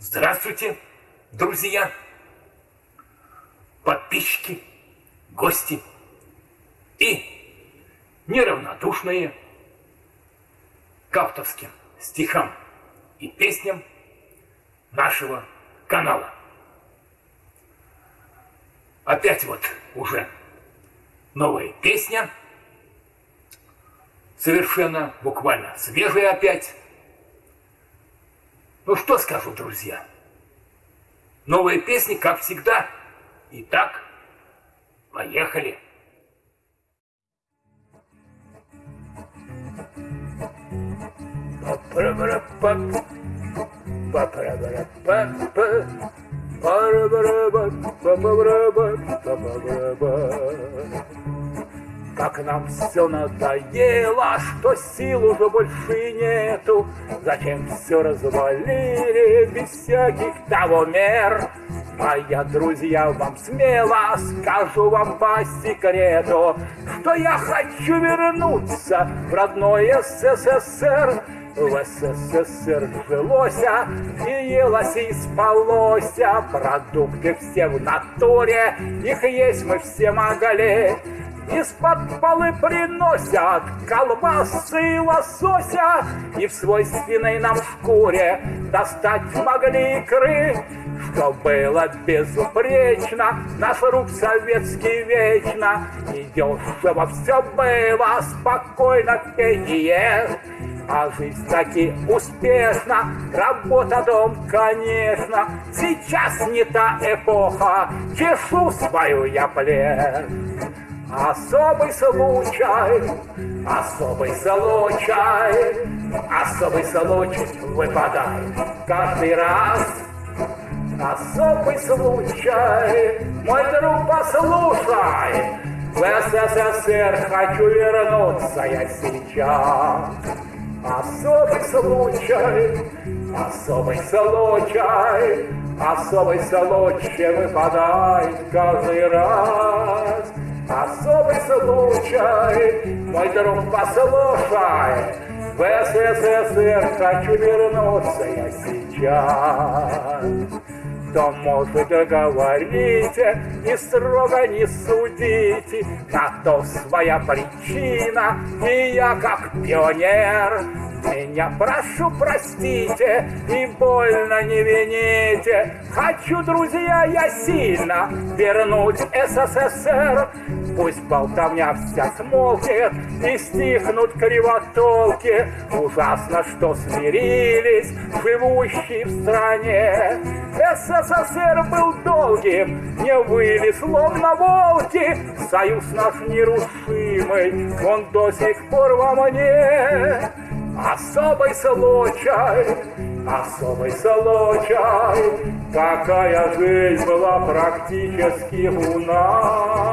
Здравствуйте, друзья, подписчики, гости и неравнодушные к авторским стихам и песням нашего канала. Опять вот уже новая песня, совершенно буквально свежая опять, ну что скажу, друзья? Новые песни, как всегда. Итак, поехали. Па-пара-пара-пап, как нам все надоело, что сил уже больше нету. Зачем все развалили без всяких того мер? Моя друзья, вам смело скажу вам по секрету, Что я хочу вернуться в родной СССР. В СССР жилося и елось и спалося, Продукты все в натуре, их есть мы все могли. Из-под полы приносят колбасы и лосося, И в свойственной нам шкуре достать могли икры, Что было безупречно, наш рук советский вечно, И дешево все было, спокойно пение. А жизнь таки успешна, работа дом, конечно. Сейчас не та эпоха, чешу свою я плен. Особый случай, особый случай, особый случай выпадает каждый раз. Особый случай, мой друг, послушай, в СССР хочу вернуться я сейчас. Особый случай, особый случай, особый случай выпадает каждый раз. Особый случай, мой друг, послушай, в СССР хочу вернуться я сейчас. То, может, говорите, и строго не судите, На то своя причина, и я как пионер меня прошу простите и больно не вините. Хочу, друзья, я сильно вернуть СССР. Пусть болтовня вся смолкнет и стихнут кривотолки. Ужасно, что смирились живущие в стране. СССР был долгим, не выли словно волки. Союз наш нерушимый, он до сих пор во мне. Особый случай, особый случай, Какая жизнь была практически у нас.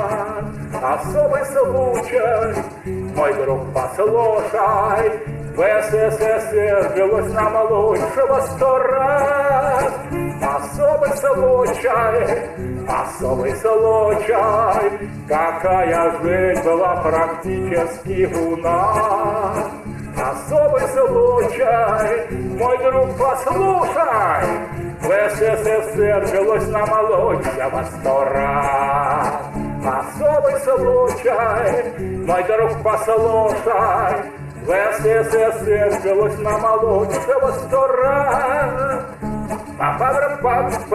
Особый случай, мой друг, послушай, В СССР жилось нам лучшего сто раз. Особый случай, особый случай, Какая жизнь была практически у нас. Особый случай, мой друг, послушай, В СССР жилось нам лучшего сто раз. Особый случай, мой друг, послушай, В СССР жилось нам лучшего сто раз. Ba-ba-ba-ba-ba